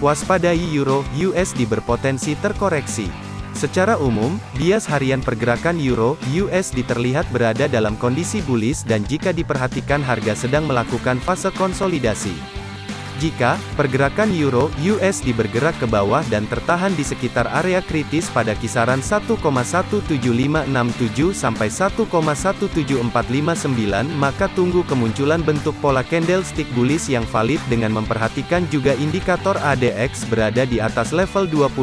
Waspadai Euro USD berpotensi terkoreksi. Secara umum, bias harian pergerakan Euro USD terlihat berada dalam kondisi bullish dan jika diperhatikan harga sedang melakukan fase konsolidasi. Jika pergerakan euro USD bergerak ke bawah dan tertahan di sekitar area kritis pada kisaran 1,17567 sampai 1,17459 maka tunggu kemunculan bentuk pola candlestick bullish yang valid dengan memperhatikan juga indikator ADX berada di atas level 25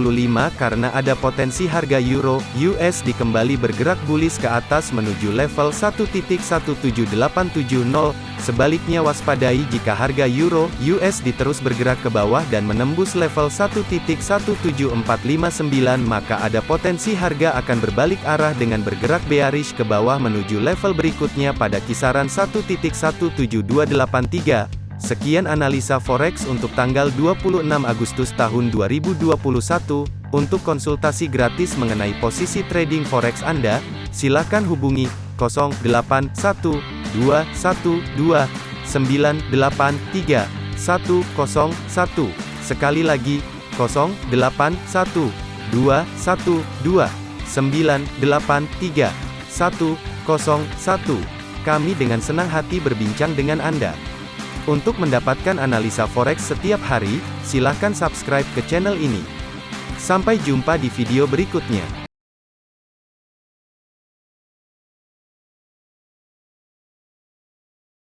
karena ada potensi harga euro USD kembali bergerak bullish ke atas menuju level 1.17870 Sebaliknya waspadai jika harga euro USD terus bergerak ke bawah dan menembus level 1.17459 maka ada potensi harga akan berbalik arah dengan bergerak bearish ke bawah menuju level berikutnya pada kisaran 1.17283. Sekian analisa forex untuk tanggal 26 Agustus tahun 2021. Untuk konsultasi gratis mengenai posisi trading forex Anda, silakan hubungi 081 212 983 101. Sekali lagi, 081 212 983 101. Kami dengan senang hati berbincang dengan Anda. Untuk mendapatkan analisa forex setiap hari, silakan subscribe ke channel ini. Sampai jumpa di video berikutnya.